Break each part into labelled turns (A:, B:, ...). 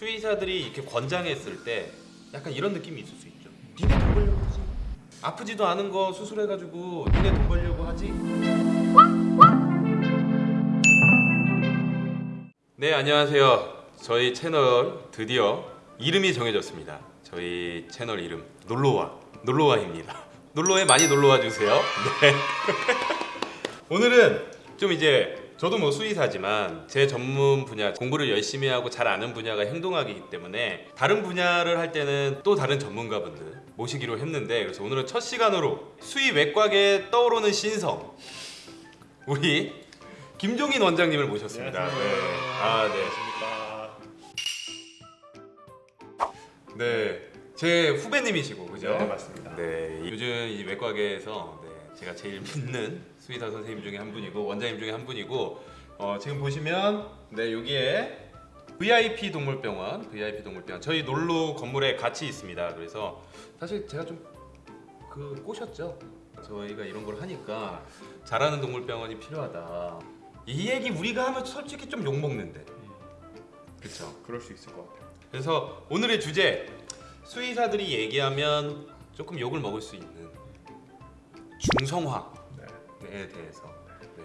A: 수의사들이 이렇게 권장했을 때 약간 이런 느낌이 있을 수 있죠. 니네 돈 벌려고 하지. 아프지도 않은 거 수술해가지고 니네 돈 벌려고 하지. 네 안녕하세요. 저희 채널 드디어 이름이 정해졌습니다. 저희 채널 이름 놀러와 놀러와입니다. 놀러에 많이 놀러와 주세요. 네. 오늘은 좀 이제 저도 뭐 수의사지만 제 전문 분야 공부를 열심히 하고 잘 아는 분야가 행동학이기 때문에 다른 분야를 할 때는 또 다른 전문가분들 모시기로 했는데 그래서 오늘은 첫 시간으로 수의 외곽에 떠오르는 신성 우리 김종인 원장님을 모셨습니다. 네. 아 네. 네. 제 후배님이시고 그죠?
B: 네, 맞습니다.
A: 네, 요즘 이 외과계에서 네, 제가 제일 믿는 수의사 선생님 중에 한 분이고 원장님 중에 한 분이고 어, 지금 보시면 네 여기에 VIP 동물병원, VIP 동물병원 저희 놀로 건물에 같이 있습니다. 그래서 사실 제가 좀 그 꼬셨죠. 저희가 이런 걸 하니까 잘하는 동물병원이 필요하다. 이 얘기 우리가 하면 솔직히 좀 욕 먹는데, 그렇죠?
B: 그럴 수 있을 것 같아요.
A: 그래서 오늘의 주제 수의사들이 얘기하면 조금 욕을 먹을 수 있는 중성화 에
B: 네.
A: 대해서 네.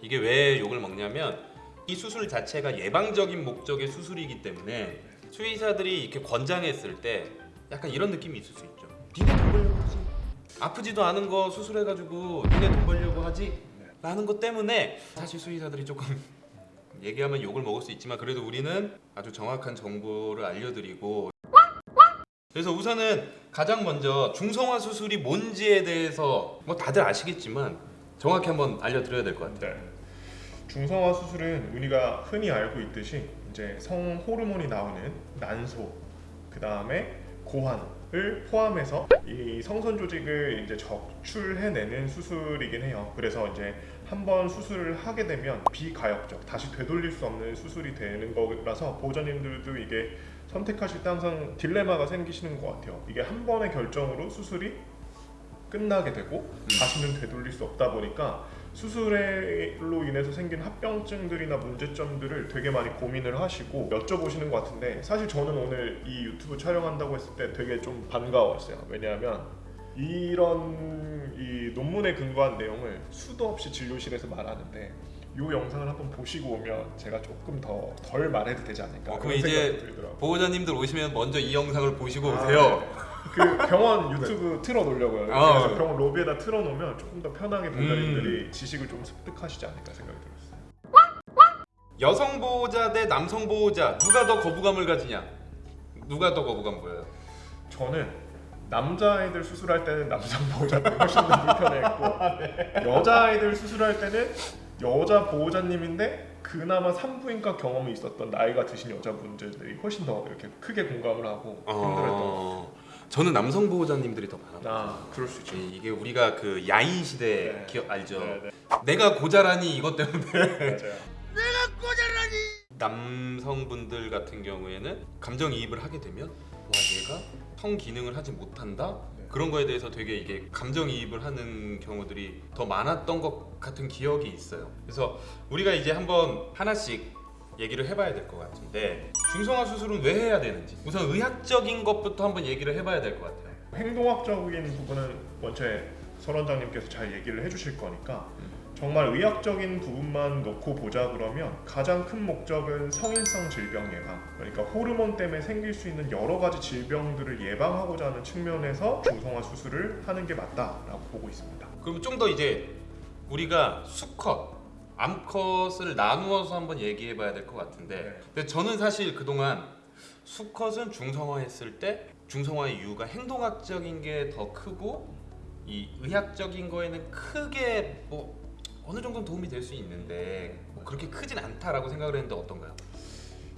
A: 이게 왜 욕을 먹냐면 이 수술 자체가 예방적인 목적의 수술이기 때문에 수의사들이 이렇게 권장했을 때 약간 이런 느낌이 있을 수 있죠. 니네 돈 벌려고 하지. 아프지도 않은 거 수술해가지고 니네 돈 벌려고 하지. 라는 것 때문에 사실 수의사들이 조금 얘기하면 욕을 먹을 수 있지만 그래도 우리는 아주 정확한 정보를 알려드리고 그래서 우선은 가장 먼저 중성화 수술이 뭔지에 대해서 뭐 다들 아시겠지만 정확히 한번 알려드려야 될 것 같아요.
B: 네. 중성화 수술은 우리가 흔히 알고 있듯이 이제 성 호르몬이 나오는 난소, 그 다음에 고환을 포함해서 이 성선 조직을 이제 적출해내는 수술이긴 해요. 그래서 이제 한번 수술을 하게 되면 비가역적, 다시 되돌릴 수 없는 수술이 되는 거라서 보호자님들도 이게 선택하실 때 항상 딜레마가 생기시는 것 같아요. 이게 한 번의 결정으로 수술이 끝나게 되고 다시는 되돌릴 수 없다 보니까 수술로 인해서 생긴 합병증들이나 문제점들을 되게 많이 고민을 하시고 여쭤보시는 것 같은데 사실 저는 오늘 이 유튜브 촬영한다고 했을 때 되게 좀 반가웠어요. 왜냐하면 이런 이 논문에 근거한 내용을 수도 없이 진료실에서 말하는데 이 영상을 한번 보시고 오면 제가 조금 더 덜 말해도 되지 않을까
A: 어, 그럼 이제. 보호자님들 오시면 먼저 이 영상을 보시고
B: 아,
A: 오세요.
B: 네. 그 병원 유튜브 틀어놓으려고요.
A: 아,
B: 그래서
A: 네.
B: 병원 로비에다 틀어놓으면 조금 더 편하게 보호자님들이
A: 음.
B: 지식을 좀 습득하시지 않을까 생각이 들었어요.
A: 여성 보호자 대 남성 보호자 누가 더 거부감을 가지냐? 누가 더 거부감 보여요?
B: 저는 남자아이들 수술할 때는 남성 보호자님이 훨씬 더 불편했고 여자아이들 수술할 때는 여자 보호자님인데 그나마 산부인과 경험이 있었던 나이가 드신 여자분들이 훨씬 더 이렇게 크게 공감을 하고 힘들었던 것 같아요.
A: 어, 저는 남성 보호자님들이 더 많아.
B: 아, 그럴 수 있죠.
A: 이게 우리가 그 야인 시대
B: 네.
A: 기억 알죠?
B: 네, 네.
A: 내가 고자라니 이것 때문에
B: 맞아요.
A: 남성분들 같은 경우에는 감정 이입을 하게 되면 와 얘가 성 기능을 하지 못한다
B: 네.
A: 그런 거에 대해서 되게 이게 감정이입을 하는 경우들이 더 많았던 것 같은 기억이 있어요. 그래서 우리가 이제 한번 하나씩 얘기를 해봐야 될 것 같은데 중성화 수술은 왜 해야 되는지 우선 의학적인 것부터 한번 얘기를 해봐야 될 것 같아요.
B: 행동학적인 부분은 원체 설 원장님께서 잘 얘기를 해주실 거니까 정말 의학적인 부분만 놓고 보자 그러면 가장 큰 목적은 성인성 질병 예방 그러니까 호르몬 때문에 생길 수 있는 여러 가지 질병들을 예방하고자 하는 측면에서 중성화 수술을 하는 게 맞다라고 보고 있습니다.
A: 그럼 좀 더 이제 우리가 수컷, 암컷을 나누어서 한번 얘기해 봐야 될 것 같은데
B: 네.
A: 근데 저는 사실 그동안 수컷은 중성화했을 때 중성화의 이유가 행동학적인 게 더 크고 이 의학적인 거에는 크게 뭐 어느 정도 도움이 될 수 있는데 뭐 그렇게 크진 않다라고 생각을 했는데 어떤가요?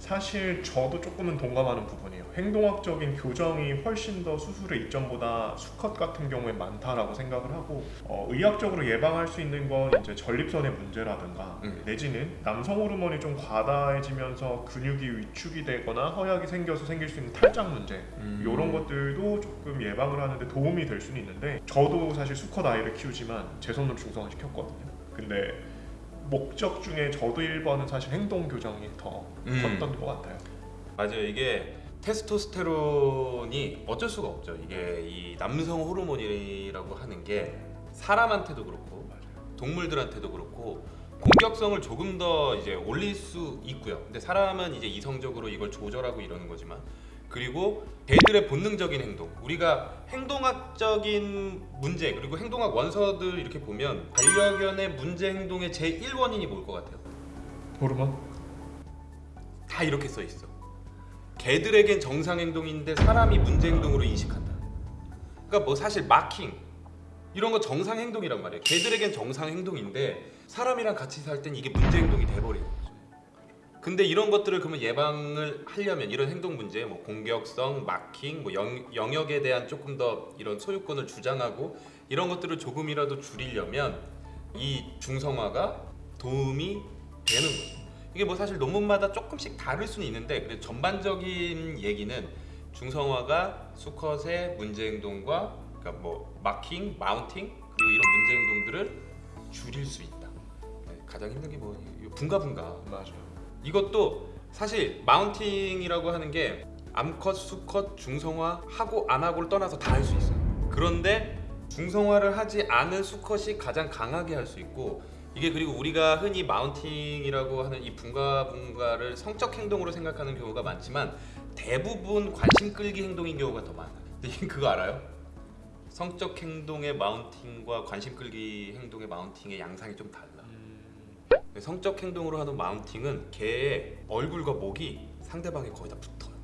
B: 사실 저도 조금은 동감하는 부분이에요. 행동학적인 교정이 훨씬 더 수술의 이점보다 수컷 같은 경우에 많다라고 생각을 하고 어, 의학적으로 예방할 수 있는 건 이제 전립선의 문제라든가
A: 음.
B: 내지는 남성 호르몬이 좀 과다해지면서 근육이 위축이 되거나 허약이 생겨서 생길 수 있는 탈장 문제
A: 음.
B: 이런 것들도 조금 예방을 하는데 도움이 될 수는 있는데 저도 사실 수컷 아이를 키우지만 제 손으로 중성화 시켰거든요. 근데 목적 중에 저도 1번은 사실 행동 교정이 더
A: 음.
B: 컸던 것 같아요.
A: 맞아요. 이게 테스토스테론이 어쩔 수가 없죠. 이게 이 남성 호르몬이라고 하는 게 사람한테도 그렇고 동물들한테도 그렇고 공격성을 조금 더 이제 올릴 수 있고요. 근데 사람은 이제 이성적으로 이걸 조절하고 이러는 거지만 그리고 개들의 본능적인 행동 우리가 행동학적인 문제 그리고 행동학 원서들 이렇게 보면 반려견의 문제 행동의 제 1원인이 뭘 것 같아요?
B: 호르몬?
A: 다 이렇게 써 있어. 개들에겐 정상 행동인데 사람이 문제 행동으로 인식한다. 그러니까 뭐 사실 마킹 이런 거 정상 행동이란 말이에요. 개들에겐 정상 행동인데 사람이랑 같이 살 땐 이게 문제 행동이 돼버리는 거죠. 근데 이런 것들을 그러면 예방을 하려면 이런 행동 문제, 뭐 공격성, 마킹, 뭐 영, 영역에 대한 조금 더 이런 소유권을 주장하고 이런 것들을 조금이라도 줄이려면 이 중성화가 도움이 되는 거죠. 이게 뭐 사실 논문마다 조금씩 다를 수는 있는데 그래 전반적인 얘기는 중성화가 수컷의 문제 행동과 그러니까 뭐 마킹, 마운팅 그리고 이런 문제 행동들을 줄일 수 있다. 네, 가장 힘든 게 뭐 분가분가
B: 맞아요.
A: 이것도 사실 마운팅이라고 하는 게 암컷, 수컷, 중성화 하고 안 하고를 떠나서 다 할 수 있어요. 그런데 중성화를 하지 않은 수컷이 가장 강하게 할 수 있고 이게 그리고 우리가 흔히 마운팅이라고 하는 이 분가분가를 성적 행동으로 생각하는 경우가 많지만 대부분 관심 끌기 행동인 경우가 더 많아요. 그거 알아요? 성적 행동의 마운팅과 관심 끌기 행동의 마운팅의 양상이 좀 달라. 네, 성적 행동으로 하는 마운팅은 개의 얼굴과 목이 상대방에 거의 다 붙어요.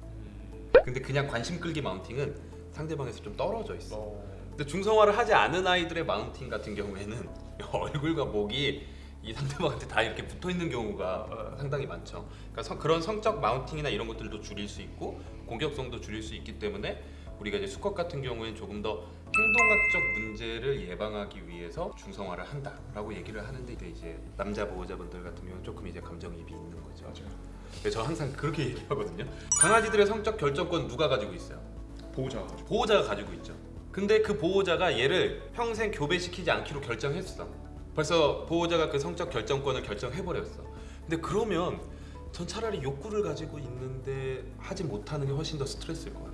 A: 근데 그냥 관심 끌기 마운팅은 상대방에서 좀 떨어져 있어.
B: 어,
A: 근데 중성화를 하지 않은 아이들의 마운팅 같은 경우에는 얼굴과 목이 이 상대방한테 다 이렇게 붙어 있는 경우가 상당히 많죠. 그러니까 성- 그런 성적 마운팅이나 이런 것들도 줄일 수 있고 공격성도 줄일 수 있기 때문에 우리가 이제 수컷 같은 경우에는 조금 더 행동학적 문제를 예방하기 위해서 중성화를 한다라고 얘기를 하는데 이제 남자 보호자분들 같은 경우는 조금 이제 감정이입이 있는 거죠.
B: 맞아요.
A: 저 항상 그렇게 얘기하거든요. 강아지들의 성적 결정권 누가 가지고 있어요?
B: 보호자가 가지고.
A: 보호자가 가지고 있죠. 근데 그 보호자가 얘를 평생 교배시키지 않기로 결정했어. 벌써 보호자가 그 성적 결정권을 결정해 버렸어. 근데 그러면 전 차라리 욕구를 가지고 있는데 하지 못하는 게 훨씬 더 스트레스일 것 같아요.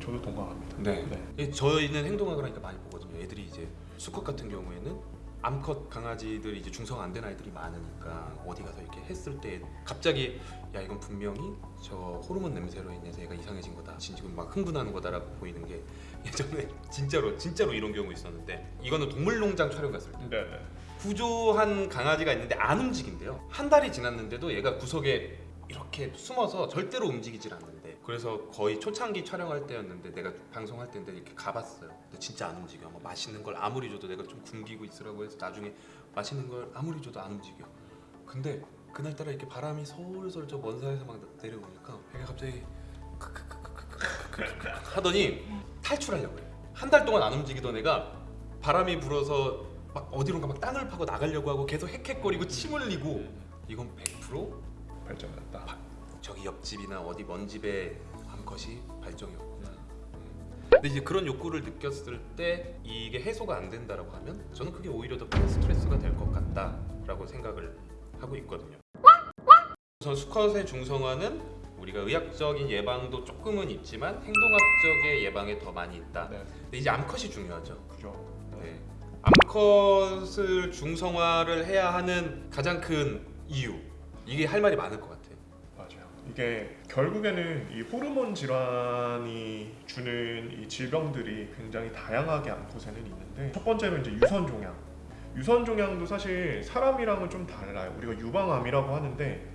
B: 저도 동감합니다.
A: 네.
B: 네.
A: 예, 저희는 행동학을 하니까 많이 보거든요. 애들이 이제 수컷 같은 경우에는 암컷 강아지들 이제 중성 안 된 아이들이 많으니까 어디 가서 이렇게 했을 때 갑자기 야 이건 분명히 저 호르몬 냄새로 인해서 얘가 이상해진 거다. 지금 막 흥분하는 거다라고 보이는 게 예전에 진짜로 진짜로 이런 경우 있었는데 이거는 동물농장 촬영 갔을 때
B: 네, 네.
A: 구조한 강아지가 있는데 안 움직인대요. 한 달이 지났는데도 얘가 구석에 이렇게 숨어서 절대로 움직이질 않는데 그래서 거의 초창기 촬영할 때였는데 내가 방송할 때인데 이렇게 가봤어요. 근데 진짜 안 움직여. 뭐 맛있는 걸 아무리 줘도 내가 좀 굶기고 있으라고 해서 나중에 맛있는 걸 아무리 줘도 안 움직여. 근데 그날따라 이렇게 바람이 서울서울 저 먼사에서 막 내려오니까 배가 갑자기 하더니 탈출하려고 해요 한 달 동안 안 움직이던 애가 바람이 불어서 막 어디론가 막 땅을 파고 나가려고 하고 계속 헥헥거리고 침 흘리고 이건 100%
B: 발전을 했다
A: 저기 옆집이나 어디 먼 집의 암컷이 발정이었구나. 근데 이제 그런 욕구를 느꼈을 때 이게 해소가 안 된다라고 하면 저는 그게 오히려 더 큰 스트레스가 될 것 같다라고 생각을 하고 있거든요. 우선 수컷의 중성화는 우리가 의학적인 예방도 조금은 있지만 행동학적의 예방에 더 많이 있다.
B: 네.
A: 근데 이제 암컷이 중요하죠.
B: 그죠.
A: 네. 암컷을 중성화를 해야 하는 가장 큰 이유 이게 할 말이 많을 것 같아요.
B: 이게 결국에는 이 호르몬 질환이 주는 이 질병들이 굉장히 다양하게 암컷에는 있는데 첫 번째는 이제 유선 종양. 유선 종양도 사실 사람이랑은 좀 달라요. 우리가 유방암이라고 하는데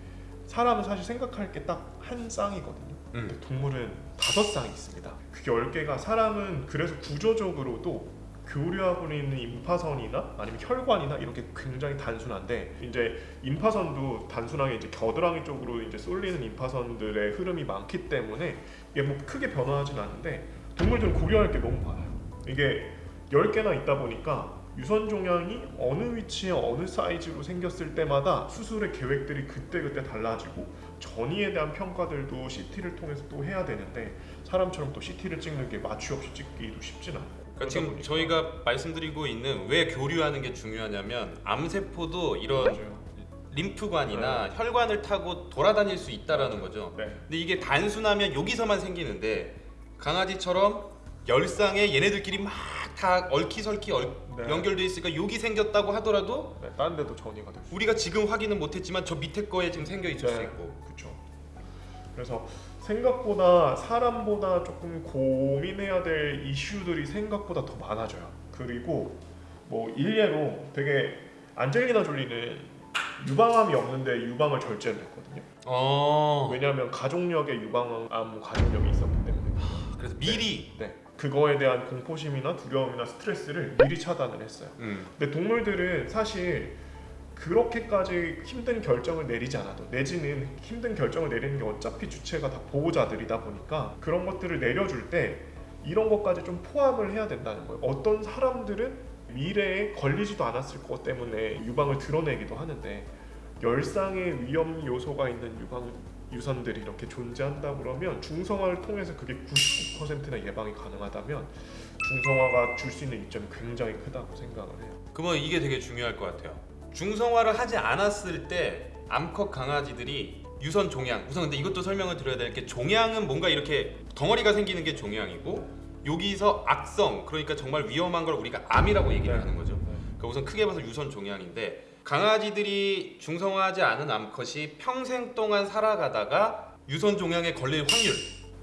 B: 사람은 사실 생각할 게 딱 한 쌍이거든요. 근데
A: 음.
B: 동물은 다섯 쌍이 있습니다. 그게 열 개가 사람은 그래서 구조적으로도 교류하고 있는 임파선이나 아니면 혈관이나 이렇게 굉장히 단순한데 이제 임파선도 단순하게 이제 겨드랑이 쪽으로 이제 쏠리는 임파선들의 흐름이 많기 때문에 이게 뭐 크게 변화하진 않는데 동물들은 고려할 게 너무 많아요. 이게 열 개나 있다 보니까 유선 종양이 어느 위치에 어느 사이즈로 생겼을 때마다 수술의 계획들이 그때 그때 달라지고 전이에 대한 평가들도 CT를 통해서 또 해야 되는데 사람처럼 또 CT를 찍는 게 마취 없이 찍기도 쉽진 않고
A: 그러니까 지금 저희가 말씀드리고 있는 왜 교류하는 게 중요하냐면 암세포도 이런
B: 맞아요.
A: 림프관이나 혈관을 타고 돌아다닐 수 있다라는 거죠.
B: 네.
A: 근데 이게 단순하면 여기서만 생기는데 강아지처럼 열상에 얘네들끼리 막 다 얼키설키 얼-
B: 네.
A: 연결돼 있으니까 여기 생겼다고 하더라도
B: 네, 다른 데도 전이가 될 수.
A: 우리가 지금 확인은 못했지만 저 밑에 거에 지금 생겨 있을 수
B: 네.
A: 있고
B: 그렇죠. 그래서 생각보다 사람보다 조금 고민해야 될 이슈들이 생각보다 더 많아져요. 그리고 뭐 일례로 되게 안젤리나 졸리는 유방암이 없는데 유방을 절제를 했거든요.
A: 어
B: 왜냐하면 가족력에 유방암 가족력이 있었기 때문에.
A: 그래서 미리
B: 네. 그거에 대한 공포심이나 두려움이나 스트레스를 미리 차단을 했어요.
A: 음,
B: 근데 동물들은 사실 그렇게까지 힘든 결정을 내리지 않아도 내지는 힘든 결정을 내리는 게 어차피 주체가 다 보호자들이다 보니까 그런 것들을 내려줄 때 이런 것까지 좀 포함을 해야 된다는 거예요. 어떤 사람들은 미래에 걸리지도 않았을 것 때문에 유방을 드러내기도 하는데 열상의 위험 요소가 있는 유방 유선들이 이렇게 존재한다 그러면 중성화를 통해서 그게 99%나 예방이 가능하다면 중성화가 줄 수 있는 이점이 굉장히 크다고 생각을 해요.
A: 그러면 이게 되게 중요할 것 같아요. 중성화를 하지 않았을 때 암컷 강아지들이 유선 종양 우선 근데 이것도 설명을 드려야 될 게 종양은 뭔가 이렇게 덩어리가 생기는 게 종양이고 여기서 악성 그러니까 정말 위험한 걸 우리가 암이라고 얘기를
B: 네.
A: 하는 거죠. 그러니까 우선 크게 봐서 유선 종양인데 강아지들이 중성화하지 않은 암컷이 평생 동안 살아가다가 유선 종양에 걸릴 확률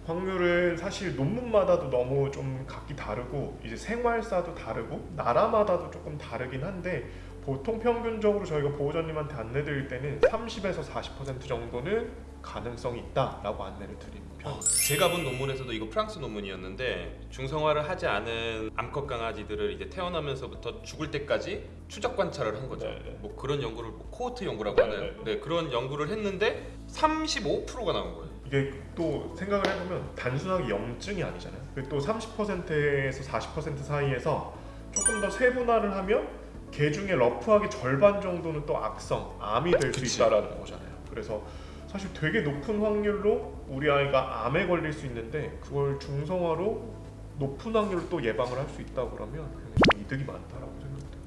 B: 확률은 사실 논문마다도 너무 좀 각기 다르고 이제 생활사도 다르고 나라마다도 조금 다르긴 한데 보통 평균적으로 저희가 보호자님한테 안내드릴 때는 30에서 40% 정도는 가능성이 있다라고 안내를 드리는 편.
A: 어, 제가 본 논문에서도 이거 프랑스 논문이었는데 중성화를 하지 않은 암컷 강아지들을 이제 태어나면서부터 죽을 때까지 추적 관찰을 한 거죠.
B: 네, 네.
A: 뭐 그런 연구를 뭐 코호트 연구라고
B: 네,
A: 하는
B: 네,
A: 네, 그런 연구를 했는데 35%가 나온 거예요.
B: 이게 또 생각을 해보면 단순하게 염증이 아니잖아요. 그또 30%에서 40% 사이에서 조금 더 세분화를 하면 개 중에 러프하게 절반 정도는 또 악성, 암이 될수
A: 그치.
B: 있다라는 거잖아요. 그래서 사실 되게 높은 확률로 우리 아이가 암에 걸릴 수 있는데 그걸 중성화로 높은 확률로 또 예방을 할 수 있다고 그러면 굉장히 이득이 많다라고 생각돼요.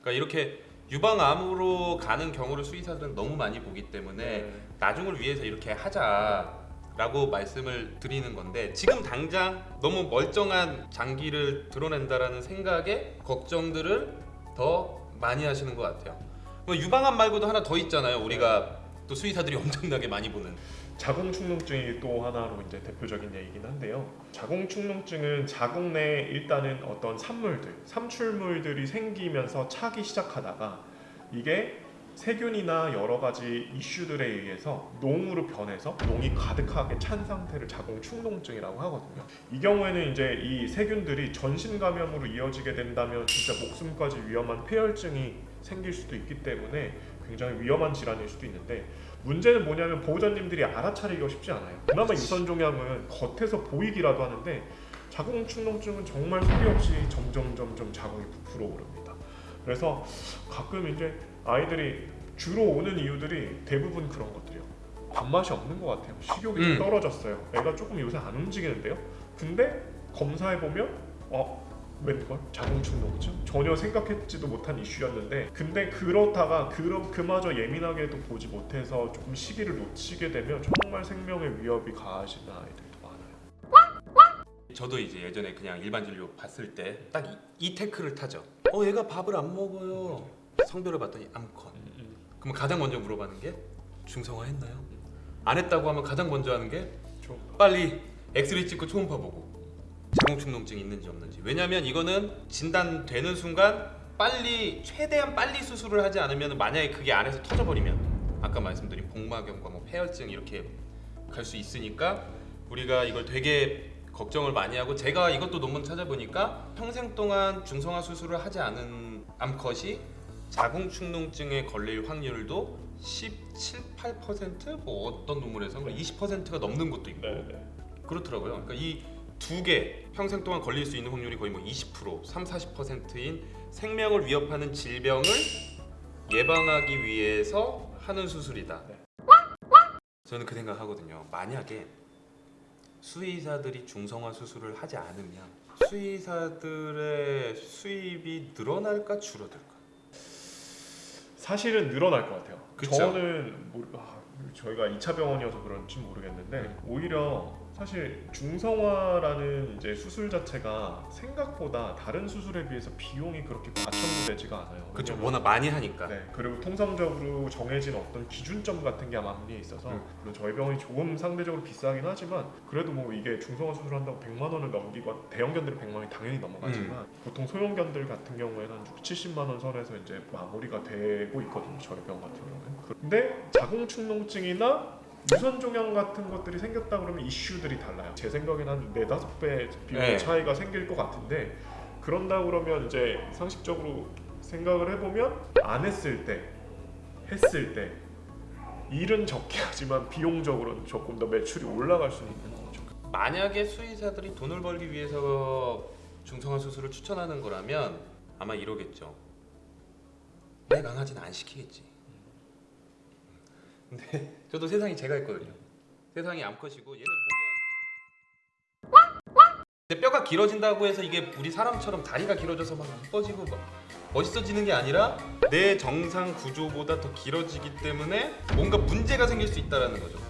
A: 그러니까 이렇게 유방암으로 가는 경우를 수의사들은 너무 많이 보기 때문에 나중을 위해서 이렇게 하자 라고 말씀을 드리는 건데 지금 당장 너무 멀쩡한 장기를 드러낸다라는 생각에 걱정들을 더 많이 하시는 것 같아요. 뭐 유방암 말고도 하나 더 있잖아요. 우리가 또 수의사들이 엄청나게 많이 보는
B: 자궁축농증이 또 하나로 이제 대표적인 얘기긴 한데요. 자궁축농증은 자궁 내에 일단은 어떤 산물들, 삼출물들이 생기면서 차기 시작하다가 이게 세균이나 여러 가지 이슈들에 의해서 농으로 변해서 농이 가득하게 찬 상태를 자궁축농증이라고 하거든요. 이 경우에는 이제 이 세균들이 전신 감염으로 이어지게 된다면 진짜 목숨까지 위험한 폐혈증이 생길 수도 있기 때문에 굉장히 위험한 질환일 수도 있는데 문제는 뭐냐면 보호자님들이 알아차리기가 쉽지 않아요. 그나마 유선 종양은 겉에서 보이기라도 하는데 자궁 축농증은 정말 소리 없이 점점 점점 자궁이 부풀어 오릅니다. 그래서 가끔 이제 아이들이 주로 오는 이유들이 대부분 그런 것들이요. 밥맛이 없는 것 같아요. 식욕이 좀
A: 음.
B: 떨어졌어요. 애가 조금 요새 안 움직이는데요. 근데 검사해 보면 어 웬걸 자궁축농증 전혀 생각했지도 못한 이슈였는데 근데 그렇다가 그럼 그마저 예민하게도 보지 못해서 조금 시기를 놓치게 되면 정말 생명의 위협이 가해지는 아이들도 많아요.
A: 저도 이제 예전에 그냥 일반 진료 봤을 때 딱 이 태클을 타죠. 어 얘가 밥을 안 먹어요. 성별을 봤더니 암컷. 그럼 가장 먼저 물어봐는 게 중성화 했나요? 안 했다고 하면 가장 먼저 하는
B: 게좀
A: 빨리 엑스레이 찍고 초음파 보고 자궁축농증이 있는지 없는지 왜냐하면 이거는 진단되는 순간 빨리 최대한 빨리 수술을 하지 않으면 만약에 그게 안에서 터져버리면 아까 말씀드린 복막염과 뭐 폐혈증 이렇게 갈 수 있으니까 우리가 이걸 되게 걱정을 많이 하고 제가 이것도 논문 찾아보니까 평생 동안 중성화 수술을 하지 않은 암컷이 자궁축농증에 걸릴 확률도 17, 8%뭐 어떤 논문에서는 20%가 넘는 것도 있고
B: 네네.
A: 그렇더라고요. 그러니까 이 두 개 평생 동안 걸릴 수 있는 확률이 거의 뭐 20%, 3, 40%인 생명을 위협하는 질병을 예방하기 위해서 하는 수술이다.
B: 네.
A: 저는 그 생각하거든요. 만약에 수의사들이 중성화 수술을 하지 않으면 수의사들의 수입이 늘어날까 줄어들까?
B: 사실은 늘어날 것 같아요.
A: 그쵸.
B: 저는 모르, 아, 저희가 2차 병원이어서 그런지 모르겠는데
A: 네.
B: 오히려 사실 중성화라는 이제 수술 자체가 생각보다 다른 수술에 비해서 비용이 그렇게 과천되지가 않아요.
A: 그렇죠. 워낙 많이 하니까.
B: 네, 그리고 통상적으로 정해진 어떤 기준점 같은 게 마무리에 있어서
A: 음.
B: 물론 저희 병원이 조금 상대적으로 비싸긴 하지만 그래도 뭐 이게 중성화 수술한다고 100만 원을 넘기고 대형견들은 100만 원이 당연히 넘어가지만
A: 음.
B: 보통 소형견들 같은 경우에는 한 6, 70만 원 선에서 이제 마무리가 되고 있거든요. 저희 병원 같은 경우는. 근데 자궁축농증이나 유선 종양 같은 것들이 생겼다 그러면 이슈들이 달라요. 제 생각에는 한 네다섯 배 비용
A: 네.
B: 차이가 생길 것 같은데 그런다 그러면 이제 상식적으로 생각을 해보면 안 했을 때 했을 때 일은 적게 하지만 비용적으로는 조금 더 매출이 올라갈 수 있는 거죠.
A: 만약에 수의사들이 돈을 벌기 위해서 중성화 수술을 추천하는 거라면 아마 이러겠죠. 내 강아지는 안 시키겠지. 근데 저도 세상이 제가 있거든요. 세상이 암컷이고 얘는 목연. 근데 뼈가 길어진다고 해서 이게 우리 사람처럼 다리가 길어져서 막 이뻐지고 막 멋있어지는 게 아니라 내 정상 구조보다 더 길어지기 때문에 뭔가 문제가 생길 수 있다라는 거죠.